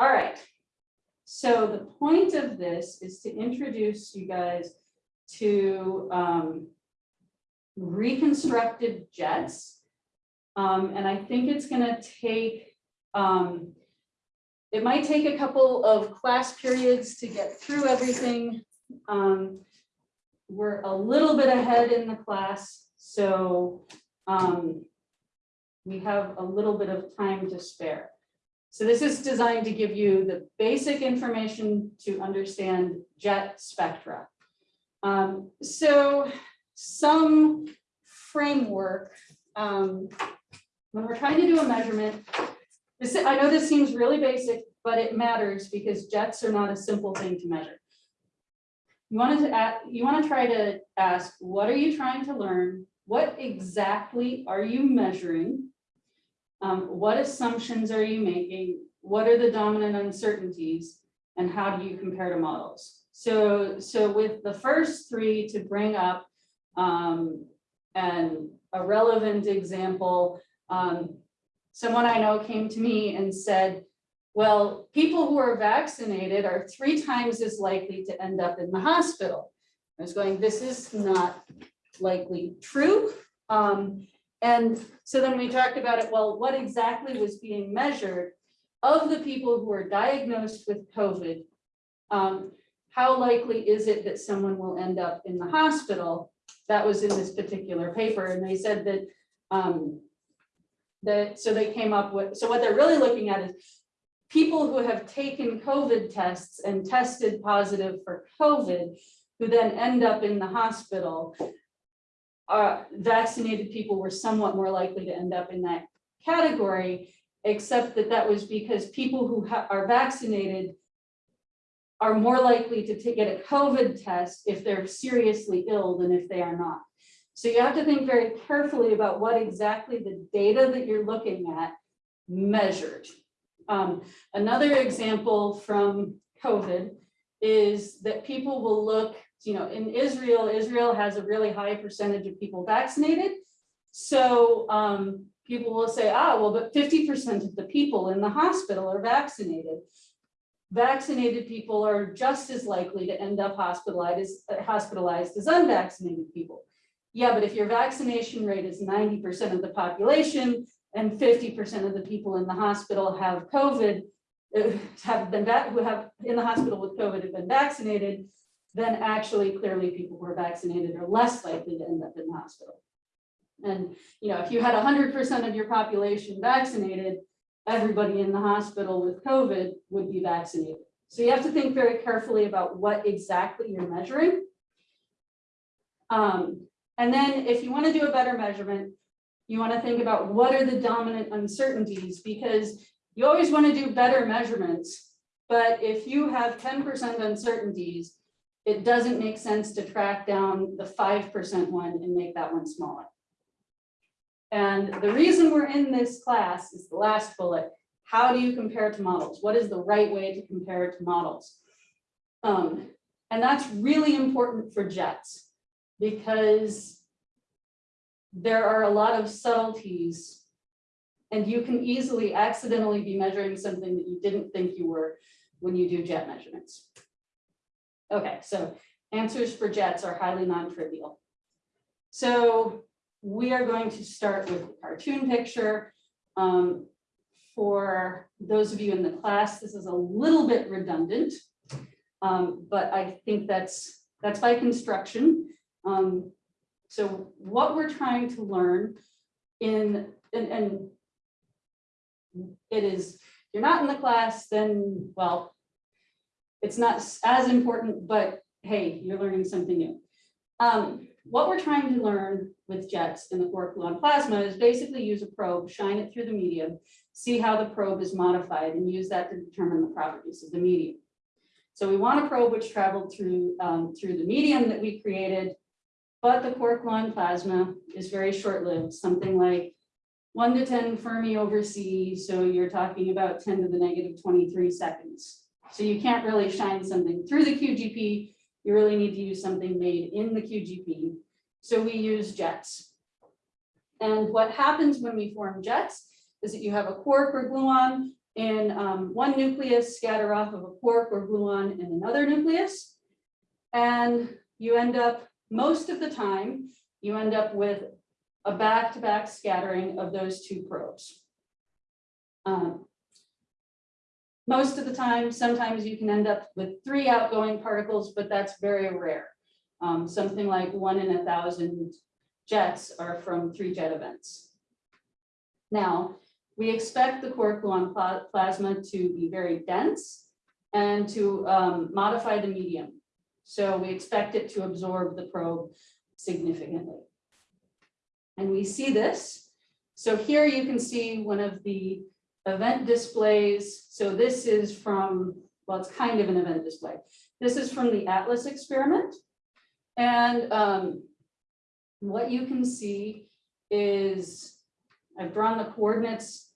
All right. So the point of this is to introduce you guys to um, reconstructed jets. Um, and I think it's gonna take, um, it might take a couple of class periods to get through everything. Um, we're a little bit ahead in the class, so um, we have a little bit of time to spare. So this is designed to give you the basic information to understand jet spectra. Um, so some framework, um, when we're trying to do a measurement, this, I know this seems really basic, but it matters because jets are not a simple thing to measure. You wanted to ask, you want to try to ask, what are you trying to learn? What exactly are you measuring? Um, what assumptions are you making? What are the dominant uncertainties? And how do you compare to models? So, so with the first three to bring up um, and a relevant example, um, someone I know came to me and said, well, people who are vaccinated are three times as likely to end up in the hospital. I was going, this is not likely true. Um, and so then we talked about it, well, what exactly was being measured of the people who were diagnosed with COVID? Um, how likely is it that someone will end up in the hospital? That was in this particular paper. And they said that, um, that, so they came up with, so what they're really looking at is people who have taken COVID tests and tested positive for COVID, who then end up in the hospital, uh, vaccinated people were somewhat more likely to end up in that category, except that that was because people who are vaccinated are more likely to get a COVID test if they're seriously ill than if they are not. So you have to think very carefully about what exactly the data that you're looking at measured. Um, another example from COVID is that people will look, you know, in Israel, Israel has a really high percentage of people vaccinated. So um, people will say, ah, well, but 50% of the people in the hospital are vaccinated. Vaccinated people are just as likely to end up hospitalized as, hospitalized as unvaccinated people. Yeah, but if your vaccination rate is 90% of the population and 50% of the people in the hospital have COVID, uh, have been who have in the hospital with COVID have been vaccinated, then actually clearly people who are vaccinated are less likely to end up in the hospital. And you know, if you had 100% of your population vaccinated, everybody in the hospital with COVID would be vaccinated. So you have to think very carefully about what exactly you're measuring. Um, and then if you want to do a better measurement, you want to think about what are the dominant uncertainties because you always want to do better measurements. But if you have 10% uncertainties, it doesn't make sense to track down the 5% one and make that one smaller. And the reason we're in this class is the last bullet. How do you compare to models? What is the right way to compare to models? Um, and that's really important for jets because there are a lot of subtleties and you can easily accidentally be measuring something that you didn't think you were when you do jet measurements. Okay, so answers for jets are highly non-trivial. So we are going to start with a cartoon picture. Um, for those of you in the class, this is a little bit redundant, um, but I think that's that's by construction. Um, so what we're trying to learn in, and, and it is, you're not in the class, then, well, it's not as important, but hey, you're learning something new. Um, what we're trying to learn with jets in the quark gluon plasma is basically use a probe, shine it through the medium, see how the probe is modified and use that to determine the properties of the medium. So we want a probe which traveled through, um, through the medium that we created, but the quark gluon plasma is very short-lived, something like one to 10 Fermi over C. So you're talking about 10 to the negative 23 seconds. So you can't really shine something through the QGP. You really need to use something made in the QGP. So we use jets. And what happens when we form jets is that you have a quark or gluon in um, one nucleus, scatter off of a quark or gluon in another nucleus. And you end up, most of the time, you end up with a back-to-back scattering of those two probes. Um, most of the time, sometimes you can end up with three outgoing particles, but that's very rare. Um, something like one in a thousand jets are from three jet events. Now, we expect the quark gluon pla- plasma to be very dense and to um, modify the medium. So we expect it to absorb the probe significantly. And we see this. So here you can see one of the event displays. So this is from, well, it's kind of an event display. This is from the Atlas experiment. And um, what you can see is, I've drawn the coordinates.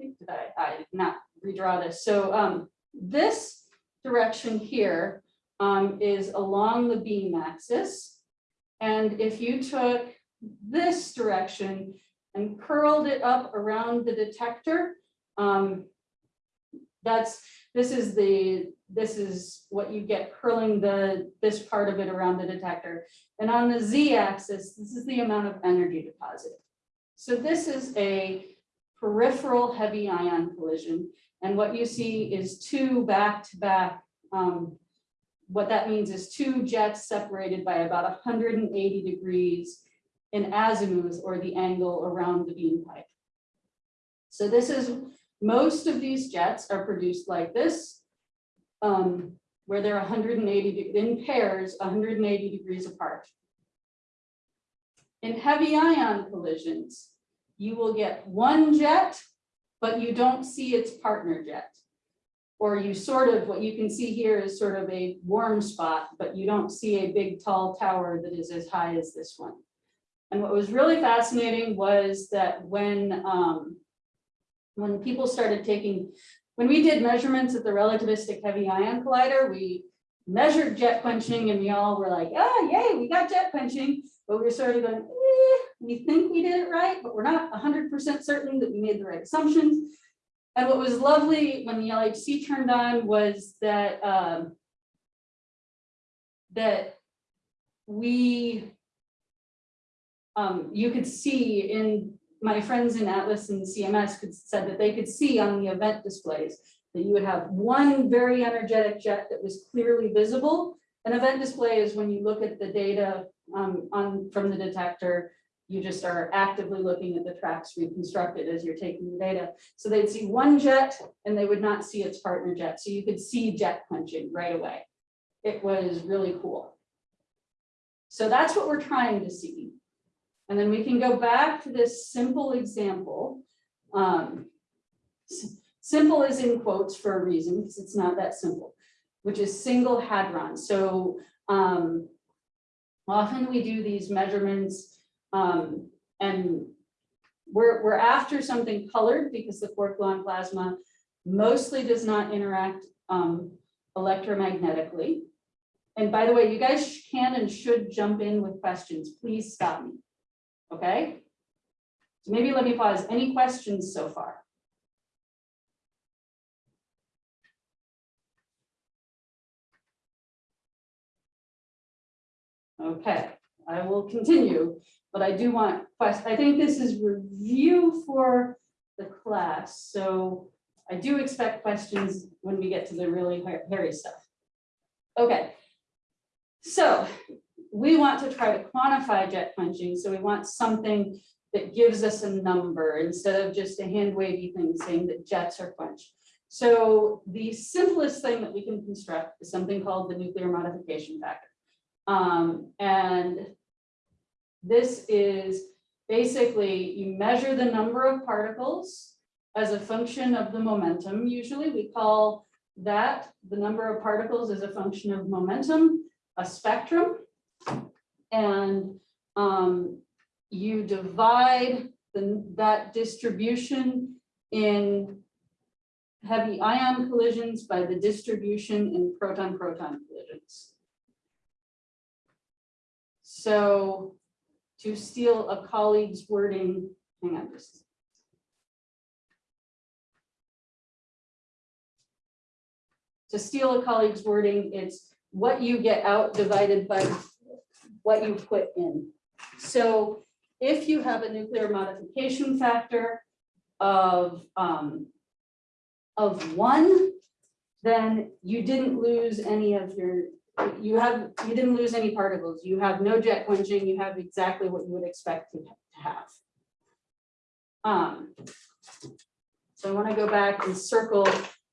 I I, I did not redraw this. So um, this direction here um, is along the beam axis. And if you took this direction and curled it up around the detector, um, that's, this is the, this is what you get curling the, this part of it around the detector. And on the z-axis, this is the amount of energy deposited. So this is a peripheral heavy ion collision. And what you see is two back-to-back, um, what that means is two jets separated by about 180 degrees in azimuth or the angle around the beam pipe. So this is, most of these jets are produced like this, um, where they're 180 in pairs, 180 degrees apart. In heavy ion collisions, you will get one jet, but you don't see its partner jet. Or you sort of, what you can see here is sort of a warm spot, but you don't see a big tall tower that is as high as this one. And what was really fascinating was that when, um, when people started taking, when we did measurements at the relativistic heavy ion collider, we measured jet quenching and we all were like, ah, yay, we got jet quenching. But we were sort of going, eh, we think we did it right, but we're not hundred percent certain that we made the right assumptions. And what was lovely when the LHC turned on was that, um, that we um, you could see in, my friends in Atlas and CMS could, said that they could see on the event displays that you would have one very energetic jet that was clearly visible. An event display is when you look at the data um, on, from the detector, you just are actively looking at the tracks reconstructed as you're taking the data. So they'd see one jet and they would not see its partner jet. So you could see jet quenching right away. It was really cool. So that's what we're trying to see. And then we can go back to this simple example. Um, Simple is in quotes for a reason, because it's not that simple, which is single hadron. So um, often we do these measurements um, and we're, we're after something colored because the quark gluon plasma mostly does not interact um, electromagnetically. And by the way, you guys can and should jump in with questions. Please stop me. Okay? So maybe let me pause. Any questions so far? Okay, I will continue, but I do want, quest. I think this is review for the class, so I do expect questions when we get to the really hairy stuff. Okay. So we want to try to quantify jet quenching, so we want something that gives us a number instead of just a hand wavy thing saying that jets are quenched. So the simplest thing that we can construct is something called the nuclear modification factor. Um, and this is basically you measure the number of particles as a function of the momentum. Usually we call that the number of particles as a function of momentum, a spectrum. And um, you divide the, that distribution in heavy ion collisions by the distribution in proton-proton collisions. So to steal a colleague's wording, hang on just. to steal a colleague's wording, it's what you get out divided by what you put in. So if you have a nuclear modification factor of, um, of one, then you didn't lose any of your, you have, you didn't lose any particles. You have no jet quenching, you have exactly what you would expect to have. Um, so I want to go back and circle,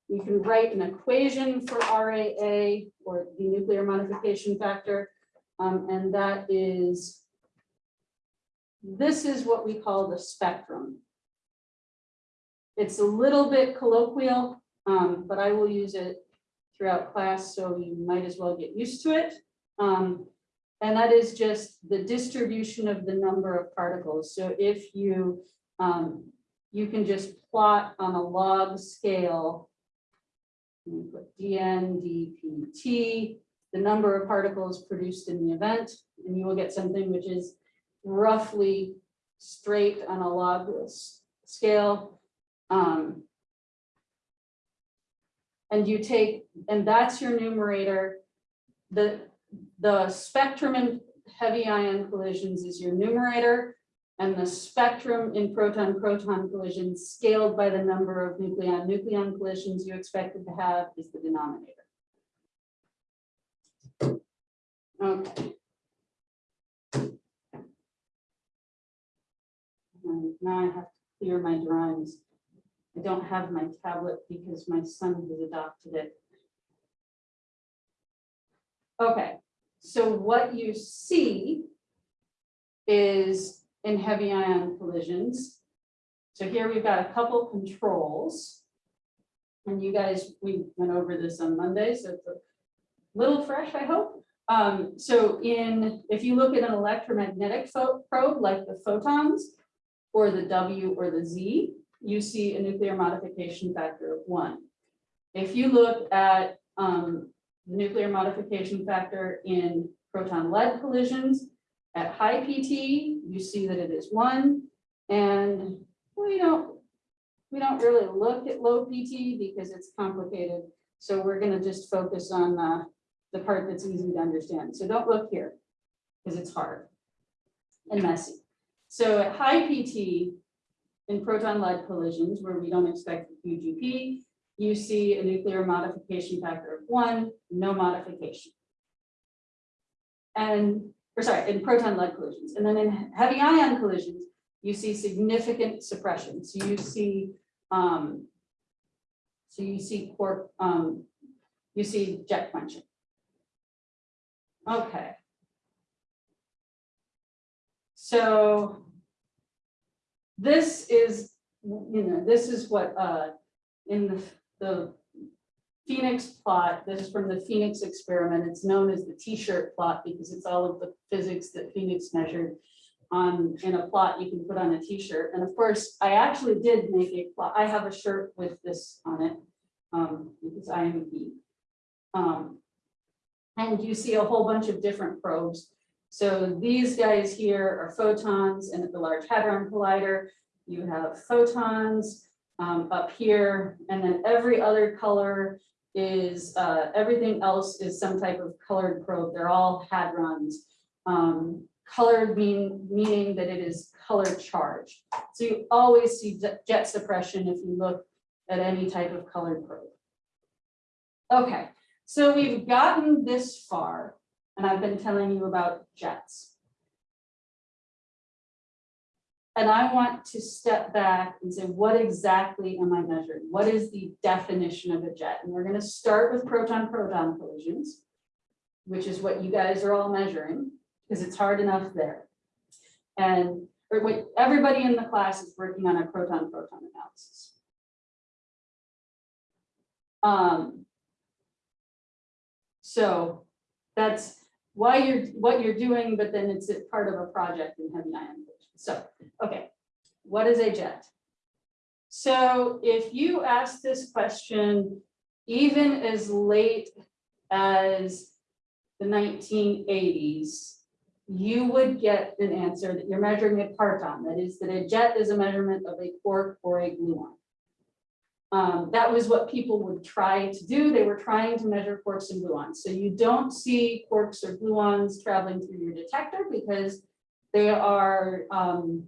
you can write an equation for RAA or the nuclear modification factor. Um, and that is, this is what we call the spectrum. It's a little bit colloquial, um, but I will use it throughout class, so you might as well get used to it. Um, and that is just the distribution of the number of particles. So if you, um, you can just plot on a log scale. put dn, dpt, the number of particles produced in the event, and you will get something which is roughly straight on a log scale. Um, and you take, and that's your numerator. The, the spectrum in heavy ion collisions is your numerator. And the spectrum in proton-proton collisions scaled by the number of nucleon-nucleon collisions you expected to have is the denominator. Okay. Now I have to clear my drawings. I don't have my tablet because my son has adopted it. Okay, so what you see is in heavy ion collisions. So here we've got a couple controls. And you guys, we went over this on Monday, so it's little fresh, I hope. Um, so in, if you look at an electromagnetic probe like the photons or the W or the Z, you see a nuclear modification factor of one. If you look at um, the nuclear modification factor in proton lead collisions, at high PT, you see that it is one, and we don't, we don't really look at low PT because it's complicated. So we're gonna just focus on uh, the part that's easy to understand. So don't look here, because it's hard and messy. So at high PT, in proton lead collisions where we don't expect QGP, you see a nuclear modification factor of one, no modification. And, or sorry, in proton lead collisions, and then in heavy ion collisions, you see significant suppression. So you see, um, so you see corp, um, you see jet quenching. Okay. So this is, you know, this is what, uh, in the, the PHENIX plot, this is from the PHENIX experiment. It's known as the t-shirt plot because it's all of the physics that PHENIX measured on, in a plot you can put on a t-shirt. And of course, I actually did make a plot. I have a shirt with this on it, um, because I am a geek. Um, and you see a whole bunch of different probes. So these guys here are photons and the Large Hadron Collider, you have photons um, up here, and then every other color is, uh, everything else is some type of colored probe. They're all hadrons. Um, colored mean, meaning that it is color charged. So you always see jet suppression if you look at any type of colored probe. Okay, so we've gotten this far, and I've been telling you about jets. And I want to step back and say, what exactly am I measuring? What is the definition of a jet? And we're gonna start with proton-proton collisions, which is what you guys are all measuring, because it's hard enough there. And, everybody in the class is working on a proton-proton analysis. Um, so that's why you're, what you're doing, but then it's part of a project in heavy ion. So, okay, what is a jet? So if you ask this question, even as late as the nineteen eighties, you would get an answer that you're measuring a parton. That is, that a jet is a measurement of a quark or a gluon. Um, that was what people would try to do. They were trying to measure quarks and gluons. So you don't see quarks or gluons traveling through your detector because they are, um,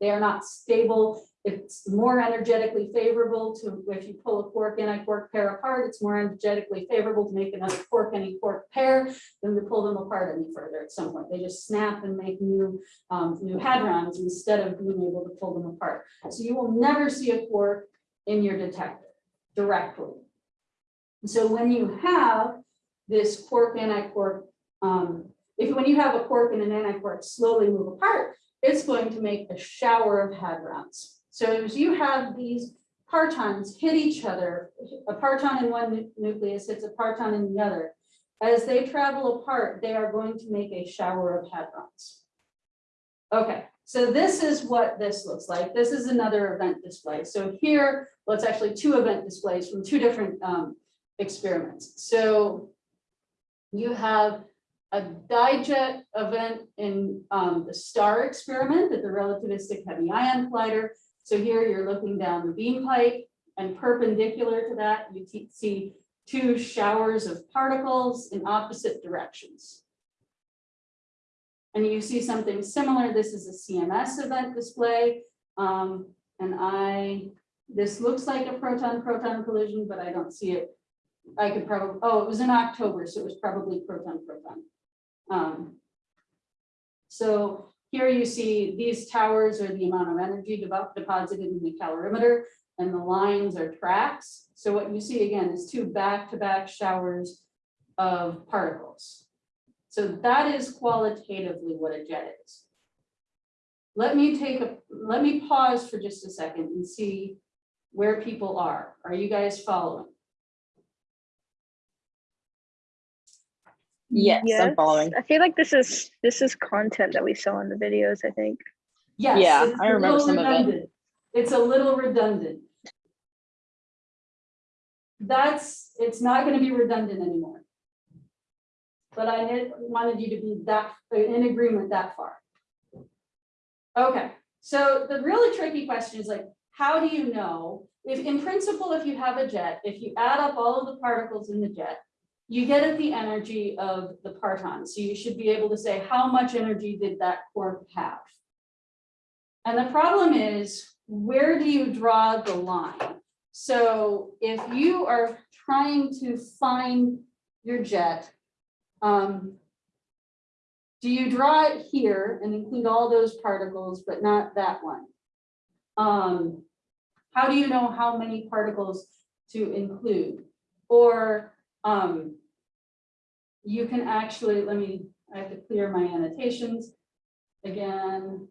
they are not stable. It's more energetically favorable to, if you pull a quark and a quark pair apart, it's more energetically favorable to make another quark and a quark pair than to pull them apart any further at some point. They just snap and make new, um, new hadrons instead of being able to pull them apart. So you will never see a quark in your detector directly. So when you have this quark anti-quark, um, if when you have a quark and an anti-quark slowly move apart, it's going to make a shower of hadrons. So as you have these partons hit each other, a parton in one nucleus hits a parton in the other. As they travel apart, they are going to make a shower of hadrons. Okay, so this is what this looks like. This is another event display. So here, well, it's actually two event displays from two different um, experiments. So you have a dijet event in um, the STAR experiment at the relativistic heavy ion collider. So here you're looking down the beam pipe and perpendicular to that, you see two showers of particles in opposite directions. And you see something similar. This is a CMS event display. Um, and I, this looks like a proton-proton collision, but I don't see it. I could probably, oh, it was in October, so it was probably proton-proton. Um, so here you see these towers are the amount of energy deposited in the calorimeter and the lines are tracks. So what you see again is two back-to-back showers of particles. So that is qualitatively what a jet is. Let me take a, let me pause for just a second and see where people are. Are you guys following? Yes, I'm following. I feel like this is this is content that we saw in the videos, I think. Yes. Yeah, it's I a remember little some of it. It's a little redundant. That's, it's not gonna be redundant anymore. But I wanted you to be that, in agreement that far. Okay, so the really tricky question is like, how do you know? If in principle, if you have a jet, if you add up all of the particles in the jet, you get at the energy of the parton. So you should be able to say, how much energy did that quark have? And the problem is, where do you draw the line? So if you are trying to find your jet, um, do you draw it here and include all those particles, but not that one? Um, how do you know how many particles to include? Or, um, you can actually, let me, I have to clear my annotations again.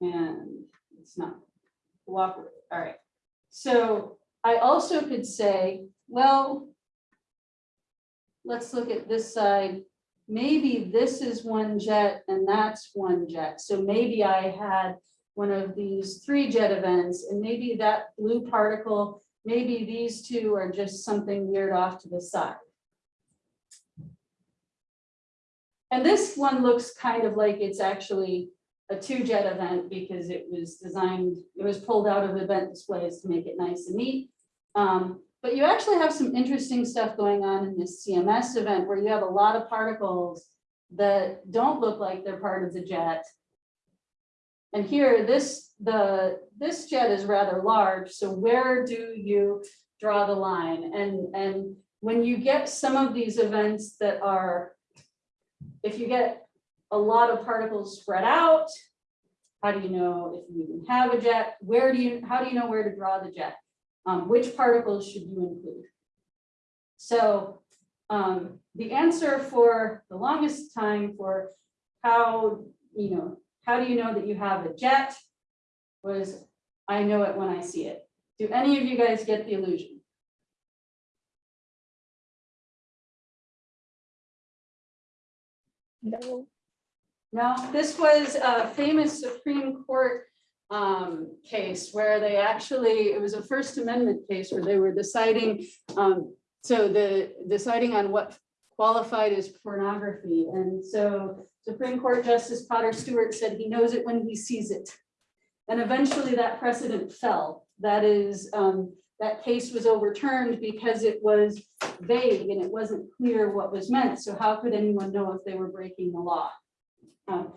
And it's not cooperative, all right. So I also could say, well, let's look at this side. Maybe this is one jet and that's one jet. So maybe I had one of these three jet events and maybe that blue particle, maybe these two are just something weird off to the side. And this one looks kind of like it's actually a two jet event because it was designed, it was pulled out of event displays to make it nice and neat. Um, but you actually have some interesting stuff going on in this CMS event where you have a lot of particles that don't look like they're part of the jet. And here, this, the, this jet is rather large, so where do you draw the line? And, and when you get some of these events that are, if you get a lot of particles spread out, how do you know if you even have a jet? Where do you, how do you know where to draw the jet? Um, which particles should you include? So um, the answer for the longest time for how, you know, how do you know that you have a jet was, I know it when I see it. Do any of you guys get the illusion? No. No, this was a famous Supreme Court um, case where they actually, it was a First Amendment case where they were deciding, um, so the, deciding on what qualified as pornography. And so Supreme Court Justice Potter Stewart said he knows it when he sees it. And eventually that precedent fell. That is, um, that case was overturned because it was vague and it wasn't clear what was meant. So how could anyone know if they were breaking the law? Um,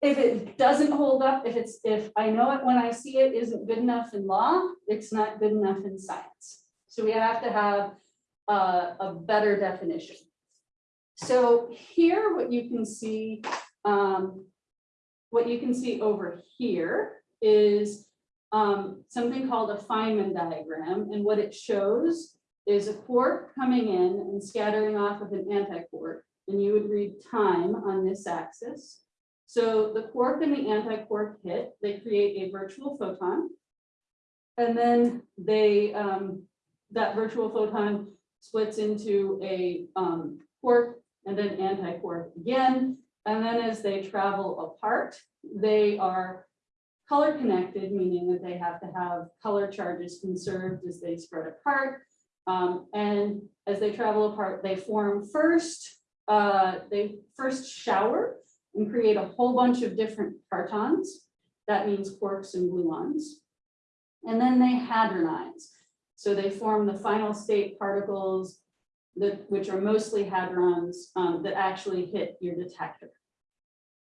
If it doesn't hold up, if it's, if I know it when I see it isn't good enough in law, it's not good enough in science. So we have to have uh, a better definition. So here, what you can see, um, what you can see over here is um, something called a Feynman diagram, and what it shows is a quark coming in and scattering off of an antiquark, and you would read time on this axis. So the quark and the antiquark hit, they create a virtual photon. And then they, um, that virtual photon splits into a um, quark and then antiquark again. And then as they travel apart, they are color connected, meaning that they have to have color charges conserved as they spread apart. Um, and as they travel apart, they form first, uh, they first shower and create a whole bunch of different partons. That means quarks and gluons. And then they hadronize. So they form the final state particles that, which are mostly hadrons um, that actually hit your detector.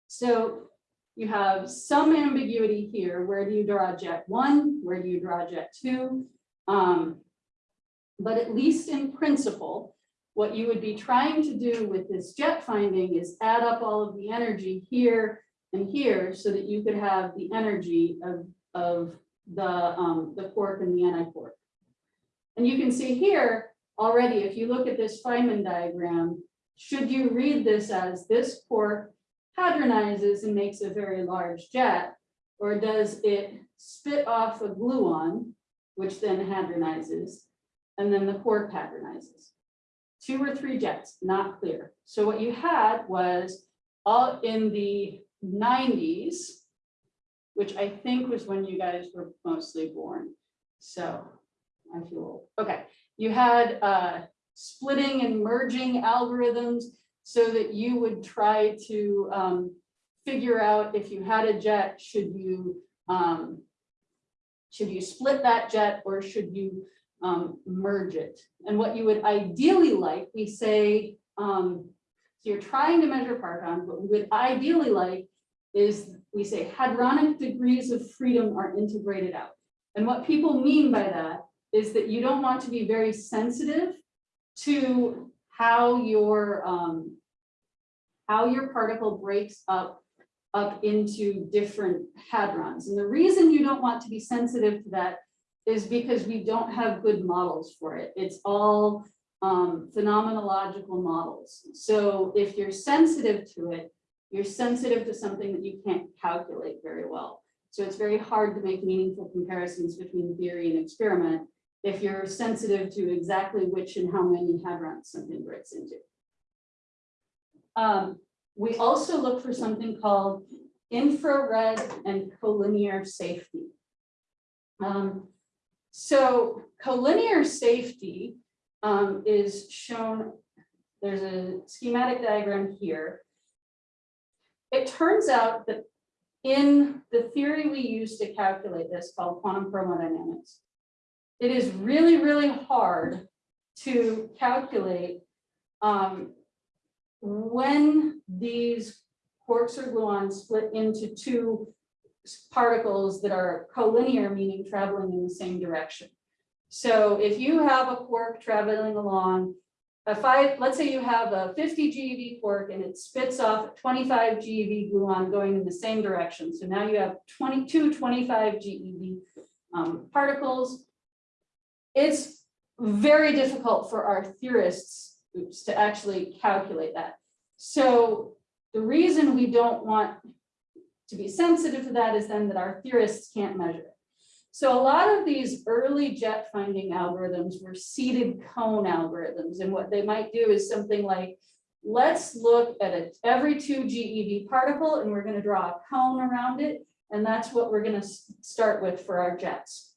So you have some ambiguity here. Where do you draw jet one? Where do you draw jet two? Um, but at least in principle, what you would be trying to do with this jet finding is add up all of the energy here and here so that you could have the energy of, of the, um, the quark and the antiquark. And you can see here already, if you look at this Feynman diagram, should you read this as this quark hadronizes and makes a very large jet, or does it spit off a gluon, which then hadronizes, and then the quark hadronizes? Two or three jets, not clear. So what you had was all in the nineties, which I think was when you guys were mostly born. So I feel, old. okay, you had uh, splitting and merging algorithms so that you would try to um, figure out if you had a jet, should you um, should you split that jet or should you um, merge it? And what you would ideally like, we say, um, so you're trying to measure partons, what we would ideally like is we say hadronic degrees of freedom are integrated out. And what people mean by that is that you don't want to be very sensitive to how your um, how your particle breaks up up into different hadrons. And the reason you don't want to be sensitive to that is because we don't have good models for it. It's all um, phenomenological models. So if you're sensitive to it, you're sensitive to something that you can't calculate very well. So it's very hard to make meaningful comparisons between theory and experiment if you're sensitive to exactly which and how many hadrons something breaks into. Um, we also look for something called infrared and collinear safety. Um, so collinear safety um, is shown, there's a schematic diagram here. It turns out that in the theory we use to calculate this called quantum chromodynamics, it is really, really hard to calculate um, when these quarks or gluons split into two particles that are collinear, meaning traveling in the same direction. So if you have a quark traveling along, a five, let's say you have a 50 GeV quark and it spits off 25 GeV gluon going in the same direction. So now you have 22 25 GeV um, particles. It's very difficult for our theorists oops, to actually calculate that. So the reason we don't want to be sensitive to that is then that our theorists can't measure it. So a lot of these early jet finding algorithms were seeded cone algorithms. And what they might do is something like, let's look at it every two GeV particle and we're going to draw a cone around it. And that's what we're going to start with for our jets.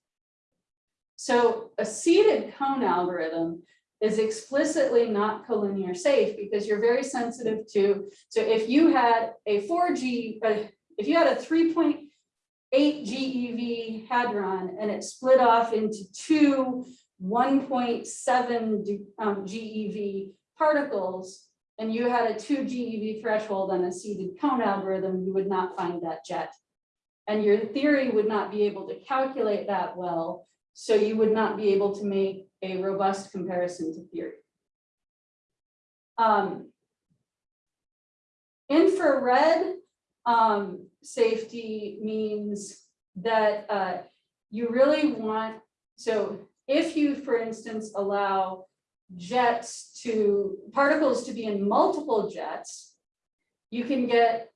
So a seeded cone algorithm is explicitly not collinear safe because you're very sensitive to, so if you had a 4G, uh, if you had a 3 point, eight GeV hadron and it split off into two 1.7 um, GeV particles, and you had a two GeV threshold on a seeded cone algorithm, you would not find that jet. And your theory would not be able to calculate that well, so you would not be able to make a robust comparison to theory. Um, Infrared um, safety means that uh, you really want, so if you, for instance, allow jets to, particles to be in multiple jets, you can get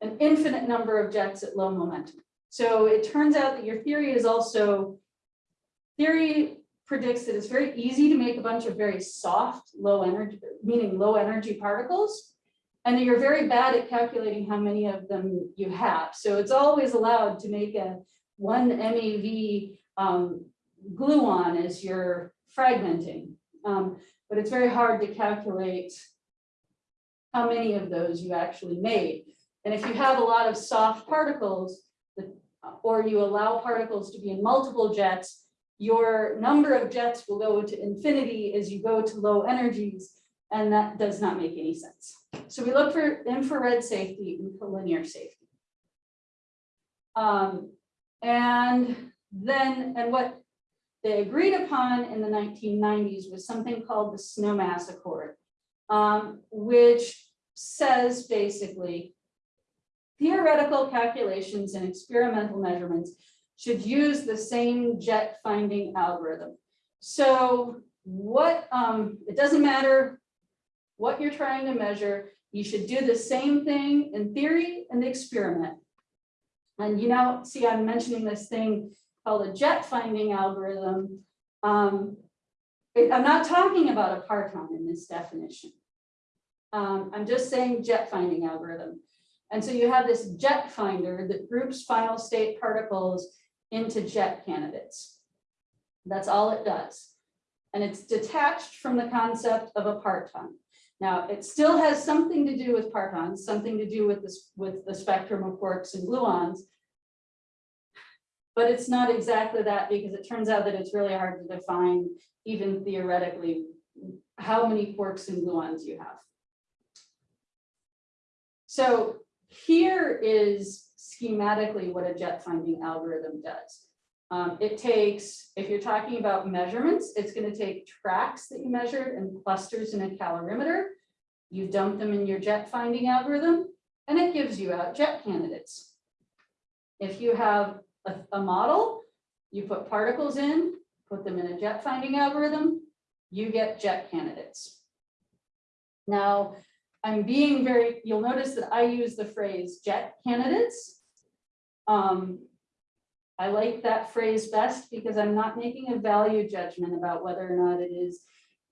an infinite number of jets at low momentum. So it turns out that your theory is also, theory predicts that it's very easy to make a bunch of very soft, low energy, meaning low energy particles. And you're very bad at calculating how many of them you have. So it's always allowed to make a one MeV um, gluon as you're fragmenting. Um, but it's very hard to calculate how many of those you actually made. And if you have a lot of soft particles, or you allow particles to be in multiple jets, your number of jets will go to infinity as you go to low energies, and that does not make any sense. So we look for infrared safety and collinear safety. Um, and then, and what they agreed upon in the nineteen nineties was something called the Snowmass Accord, um, which says basically theoretical calculations and experimental measurements should use the same jet finding algorithm. So what, um, it doesn't matter what you're trying to measure, you should do the same thing in theory and the experiment. And you know, see, I'm mentioning this thing called a jet finding algorithm. Um, it- I'm not talking about a parton in this definition. Um, I'm just saying jet finding algorithm. And so you have this jet finder that groups final state particles into jet candidates. That's all it does. And it's detached from the concept of a parton. Now, it still has something to do with partons, something to do with this, with the spectrum of quarks and gluons. But it's not exactly that because it turns out that it's really hard to define even theoretically how many quarks and gluons you have. So here is schematically what a jet finding algorithm does. Um, it takes, if you're talking about measurements, it's gonna take tracks that you measured and clusters in a calorimeter. You dump them in your jet finding algorithm and it gives you out jet candidates. If you have a, a model, you put particles in, put them in a jet finding algorithm, you get jet candidates. Now, I'm being very, you'll notice that I use the phrase jet candidates. Um, I like that phrase best because I'm not making a value judgment about whether or not it is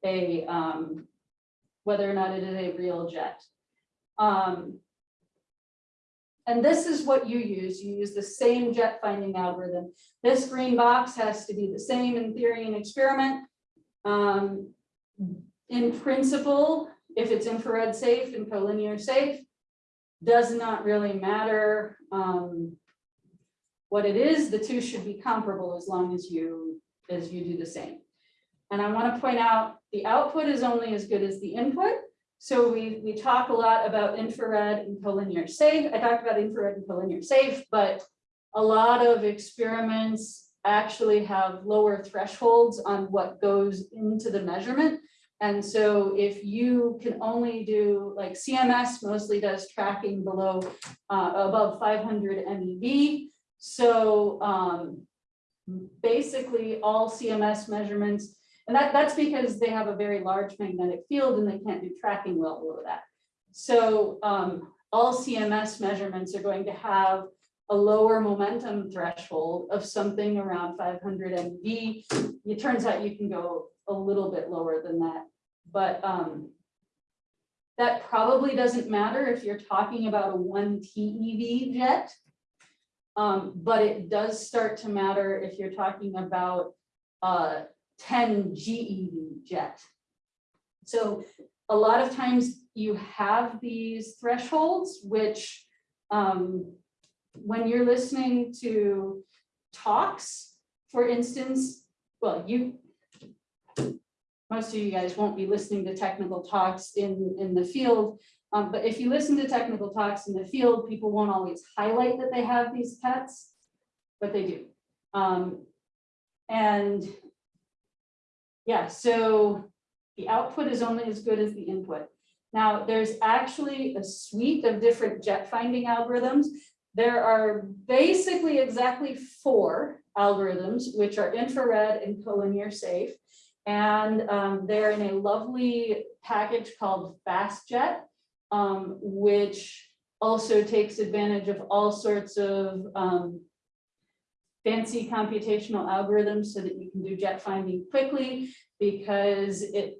a, um, whether or not it is a real jet. Um, and this is what you use. You use the same jet finding algorithm. This green box has to be the same in theory and experiment. Um, in principle, if it's infrared safe and collinear safe, does not really matter. Um, what it is, the two should be comparable as long as you, as you do the same. And I want to point out, the output is only as good as the input. So we, we talk a lot about infrared and collinear safe. I talked about infrared and collinear safe, but a lot of experiments actually have lower thresholds on what goes into the measurement. And so if you can only do, like CMS mostly does tracking below, uh, above five hundred MeV. So, um, basically all CMS measurements, and that, that's because they have a very large magnetic field and they can't do tracking well below that. So, um, all CMS measurements are going to have a lower momentum threshold of something around five hundred MeV. It turns out you can go a little bit lower than that, but, um, that probably doesn't matter if you're talking about a one TeV jet. Um, but it does start to matter if you're talking about a ten GeV jet. So a lot of times you have these thresholds, which um, when you're listening to talks, for instance, well, you, most of you guys won't be listening to technical talks in, in the field. Um, but if you listen to technical talks in the field, people won't always highlight that they have these pets, but they do. Um, and yeah, so the output is only as good as the input. Now, there's actually a suite of different jet finding algorithms. There are basically exactly four algorithms, which are infrared and collinear safe. And um, they're in a lovely package called FastJet, um, which also takes advantage of all sorts of um, fancy computational algorithms so that you can do jet finding quickly because it,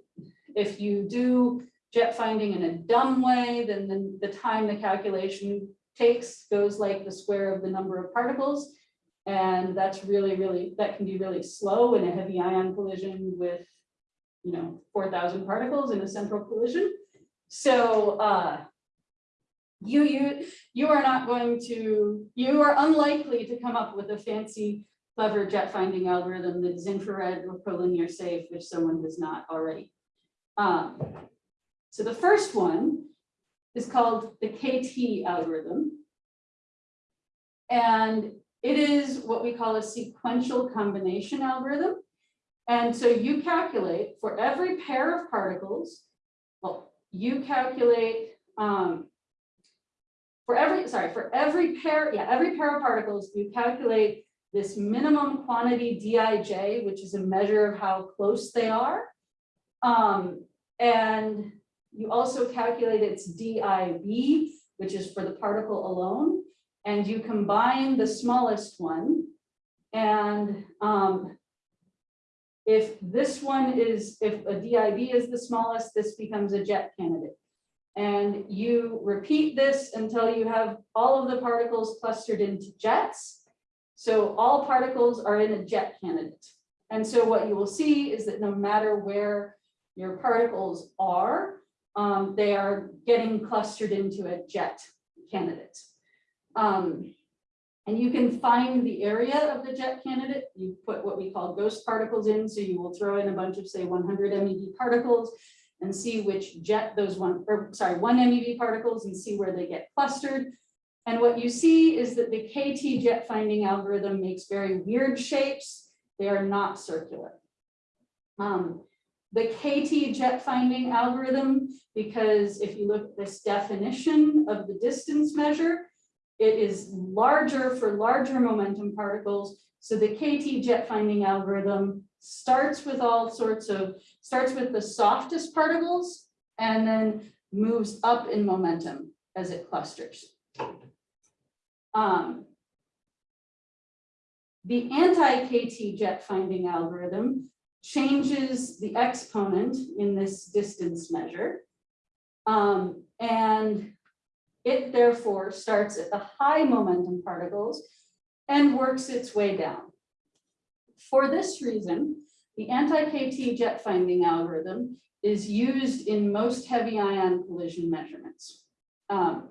if you do jet finding in a dumb way, then the, the time the calculation takes goes like the square of the number of particles. And that's really, really, that can be really slow in a heavy ion collision with, you know, 4,000 particles in a central collision. So uh, you, you, you are not going to, you are unlikely to come up with a fancy, clever jet finding algorithm that is infrared or collinear safe if someone does not already. Um, so the first one is called the KT algorithm. And it is what we call a sequential combination algorithm. And so you calculate for every pair of particles, well, you calculate um, for every, sorry, for every pair, yeah, every pair of particles, you calculate this minimum quantity Dij, which is a measure of how close they are. Um, and you also calculate its DIB, which is for the particle alone, and you combine the smallest one. And um, if this one is, if a DIB is the smallest, this becomes a jet candidate. And you repeat this until you have all of the particles clustered into jets. So all particles are in a jet candidate. And so what you will see is that no matter where your particles are, um, they are getting clustered into a jet candidate. Um, and you can find the area of the jet candidate. You put what we call ghost particles in. So you will throw in a bunch of say 100 MeV particles and see which jet those one, or sorry, one MeV particles and see where they get clustered. And what you see is that the KT jet finding algorithm makes very weird shapes. They are not circular. Um, the KT jet finding algorithm, because if you look at this definition of the distance measure, it is larger for larger momentum particles. So the KT jet finding algorithm starts with all sorts of, starts with the softest particles and then moves up in momentum as it clusters. Um, the anti-KT jet finding algorithm changes the exponent in this distance measure. Um, and it therefore starts at the high momentum particles and works its way down. For this reason, the anti-KT jet finding algorithm is used in most heavy ion collision measurements. Um,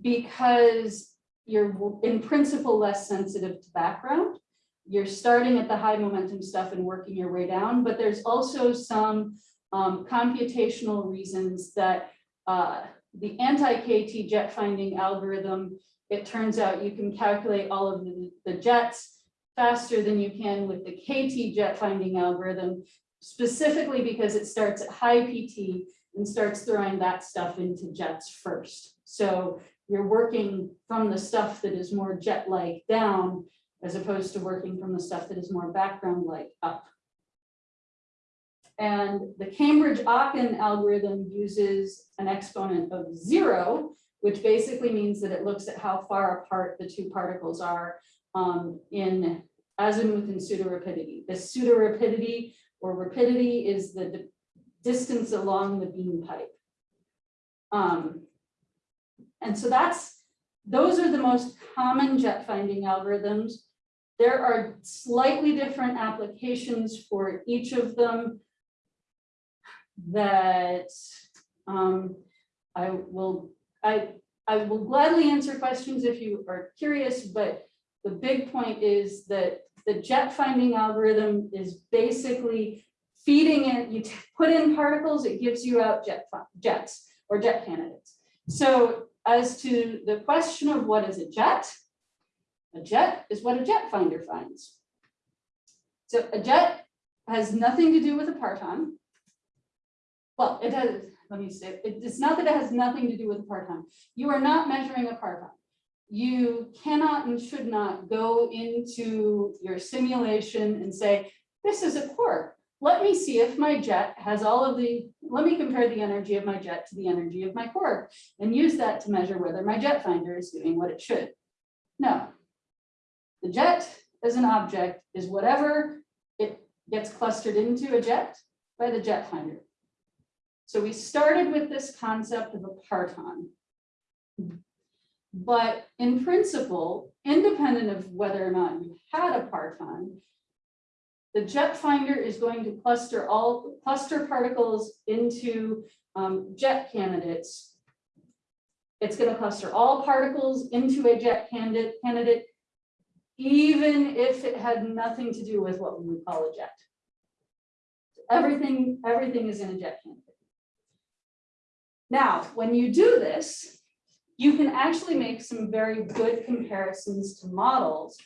because you're in principle less sensitive to background. You're starting at the high momentum stuff and working your way down, but there's also some um, computational reasons that uh, the anti-KT jet finding algorithm, it turns out you can calculate all of the, the jets faster than you can with the KT jet finding algorithm, specifically because it starts at high PT and starts throwing that stuff into jets first. So you're working from the stuff that is more jet-like down, as opposed to working from the stuff that is more background-like up. And the Cambridge-Aachen algorithm uses an exponent of zero, which basically means that it looks at how far apart the two particles are um, in azimuth and pseudorapidity. The pseudorapidity or rapidity is the distance along the beam pipe. Um, and so that's, those are the most common jet finding algorithms. There are slightly different applications for each of them that um, I will, I, I will gladly answer questions if you are curious, but the big point is that the jet finding algorithm is basically feeding it, you put in particles, it gives you out jet, jets or jet candidates. So as to the question of what is a jet, a jet is what a jet finder finds. So a jet has nothing to do with a parton. Well, it does, let me say, it- it's not that it has nothing to do with parton. You are not measuring a parton. You cannot and should not go into your simulation and say, this is a quark. Let me see if my jet has all of the, let me compare the energy of my jet to the energy of my quark and use that to measure whether my jet finder is doing what it should. No. The jet as an object is whatever it gets clustered into a jet by the jet finder. So we started with this concept of a parton. But in principle, independent of whether or not you had a parton, the jet finder is going to cluster all, cluster particles into um, jet candidates. It's gonna cluster all particles into a jet candidate, candidate, even if it had nothing to do with what we would call a jet. Everything, everything is in a jet candidate. Now, when you do this, you can actually make some very good comparisons to models.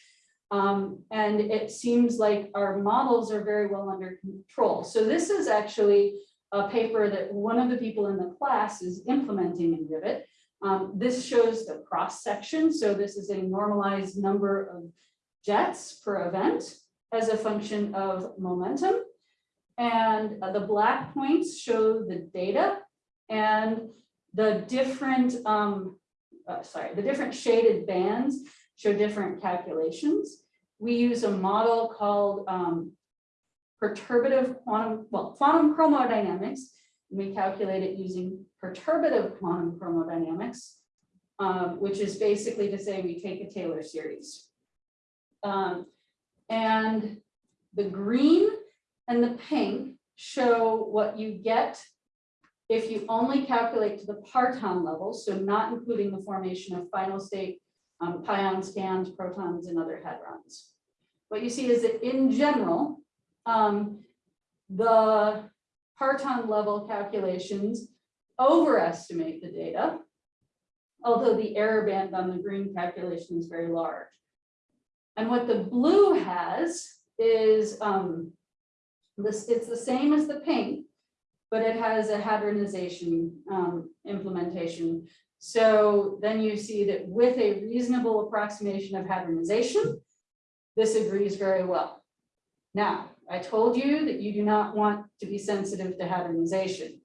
Um, and it seems like our models are very well under control. So this is actually a paper that one of the people in the class is implementing in Rivet. Um, this shows the cross section. So this is a normalized number of jets per event as a function of momentum. And uh, the black points show the data and the different, um, uh, sorry, the different shaded bands show different calculations. We use a model called um, perturbative quantum, well, quantum chromodynamics. We calculate it using perturbative quantum chromodynamics, um, which is basically to say we take a Taylor series. Um, and the green and the pink show what you get if you only calculate to the parton level, so not including the formation of final state um, pions, protons, and other hadrons. What you see is that in general, um, the parton level calculations overestimate the data, although the error band on the green calculation is very large. And what the blue has is um, this, it's the same as the pink, but it has a hadronization um, implementation. So then you see that with a reasonable approximation of hadronization, this agrees very well. Now, I told you that you do not want to be sensitive to hadronization.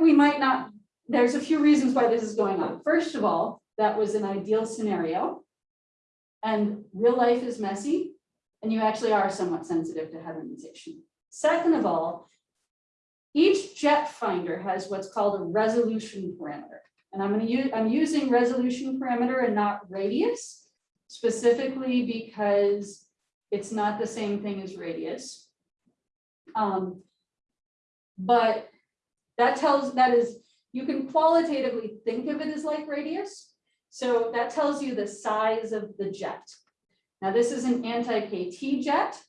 We might not, there's a few reasons why this is going on. First of all, that was an ideal scenario. And real life is messy, and you actually are somewhat sensitive to hadronization. Second of all, each jet finder has what's called a resolution parameter. And I'm gonna use, I'm using resolution parameter and not radius, specifically because it's not the same thing as radius. Um, But that tells, that is, you can qualitatively think of it as like radius. So that tells you the size of the jet. Now, this is an anti-KT jet.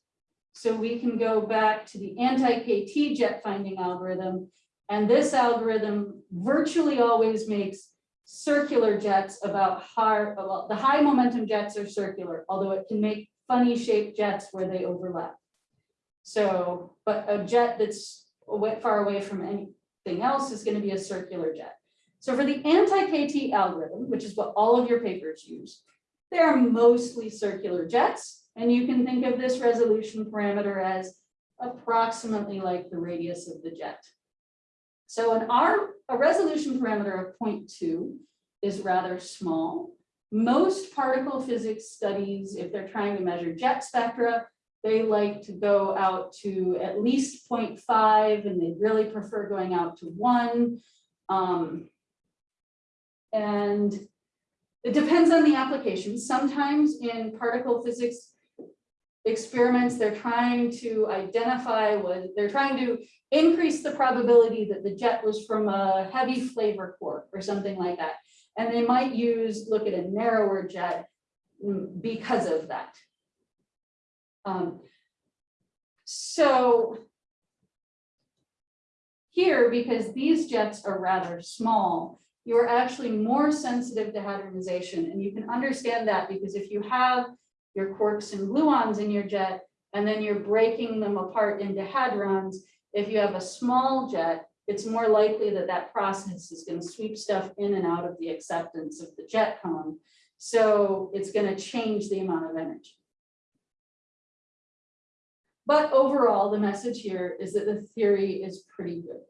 So we can go back to the anti-KT jet finding algorithm. And this algorithm virtually always makes circular jets about high, well, the high momentum jets are circular, although it can make funny shaped jets where they overlap. So, but a jet that's far away from anything else is going to be a circular jet. So for the anti-KT algorithm, which is what all of your papers use, they are mostly circular jets. And you can think of this resolution parameter as approximately like the radius of the jet. So in our, a resolution parameter of 0.2 is rather small. Most particle physics studies, if they're trying to measure jet spectra, they like to go out to at least 0.5 and they really prefer going out to one. Um, and it depends on the application. Sometimes in particle physics, experiments, they're trying to identify what, they're trying to increase the probability that the jet was from a heavy flavor quark or something like that. And they might use, look at a narrower jet mm, because of that. Um, So here, because these jets are rather small, you're actually more sensitive to hadronization. And you can understand that because if you have your quarks and gluons in your jet, and then you're breaking them apart into hadrons, if you have a small jet, it's more likely that that process is going to sweep stuff in and out of the acceptance of the jet cone. So it's going to change the amount of energy. But overall, the message here is that the theory is pretty good.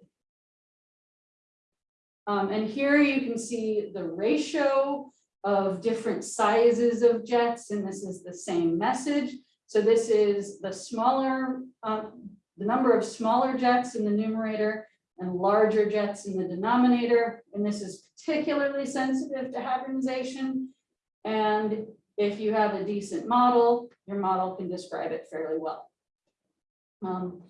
Um, and here you can see the ratio of different sizes of jets, and this is the same message. So this is the smaller, um, the number of smaller jets in the numerator and larger jets in the denominator. And this is particularly sensitive to hadronization. And if you have a decent model, your model can describe it fairly well. Um,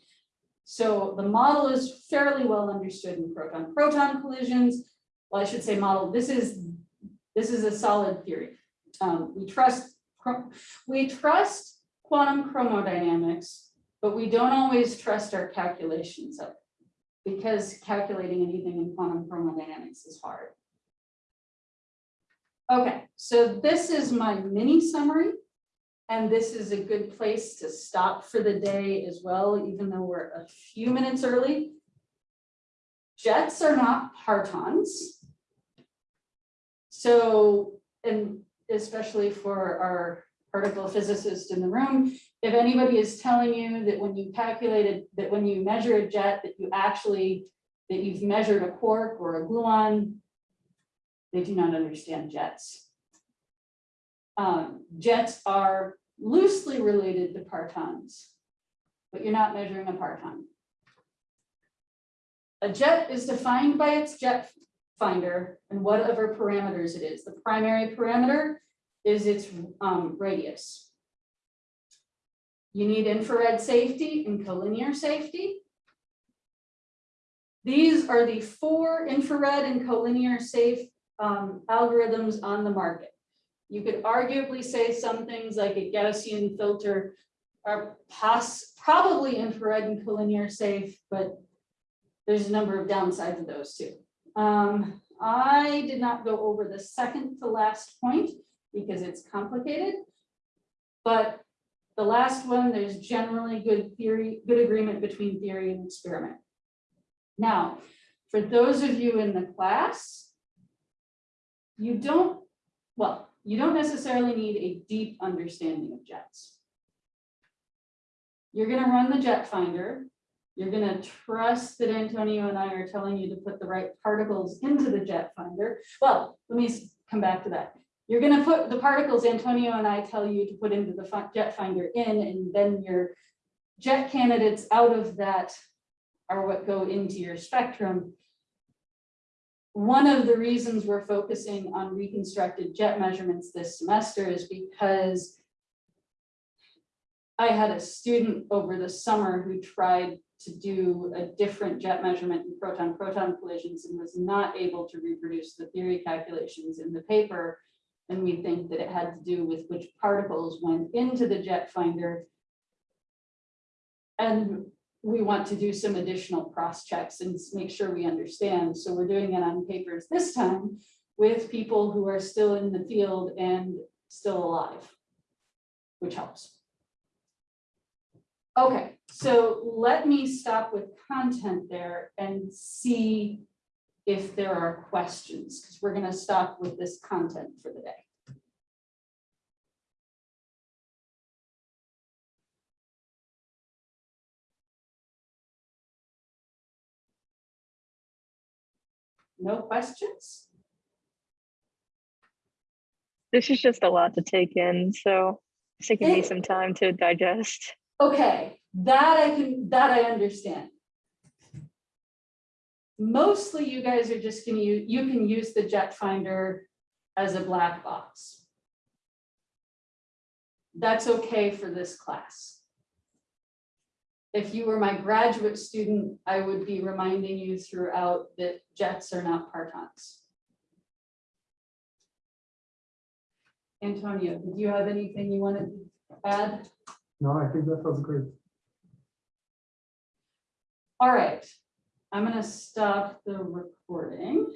so the model is fairly well understood in proton-proton collisions. Well, I should say model, this is, this is a solid theory. Um, we trust, we trust quantum chromodynamics, but we don't always trust our calculations of it because calculating anything in quantum chromodynamics is hard. Okay, so this is my mini summary. And this is a good place to stop for the day as well, even though we're a few minutes early. Jets are not partons. So, and especially for our particle physicist in the room, if anybody is telling you that when you calculated, that when you measure a jet, that you actually, that you've measured a quark or a gluon, they do not understand jets. Um, jets are loosely related to partons, but you're not measuring a parton. A jet is defined by its jet finder and whatever parameters it is. The primary parameter is its um, radius. You need infrared safety and collinear safety. These are the four infrared and collinear safe um, algorithms on the market. You could arguably say some things like a Gaussian filter are probably infrared and collinear safe, but there's a number of downsides of those too. Um, I did not go over the second to last point because it's complicated. But the last one, there's generally good theory, good agreement between theory and experiment. Now, for those of you in the class, you don't, well, you don't necessarily need a deep understanding of jets. You're going to run the jet finder. You're going to trust that Antonio and I are telling you to put the right particles into the jet finder. Well, let me come back to that. You're going to put the particles Antonio and I tell you to put into the jet finder in, and then your jet candidates out of that are what go into your spectrum one of the reasons we're focusing on reconstructed jet measurements this semester is because I had a student over the summer who tried to do a different jet measurement in proton-proton collisions and was not able to reproduce the theory calculations in the paper. And we think that it had to do with which particles went into the jet finder. And we want to do some additional cross checks and make sure we understand. So we're doing it on papers this time with people who are still in the field and still alive, which helps. Okay, so let me stop with content there and see if there are questions, because we're going to stop with this content for the day. No questions? This is just a lot to take in, so it's taking me some time to digest. Okay, that I can, that I understand. Mostly you guys are just gonna, you can use the jet finder as a black box. that's okay for this class. If you were my graduate student, I would be reminding you throughout that jets are not partons. Antonio, did you have anything you wanted to add? No, I think that sounds great. All right, I'm gonna stop the recording.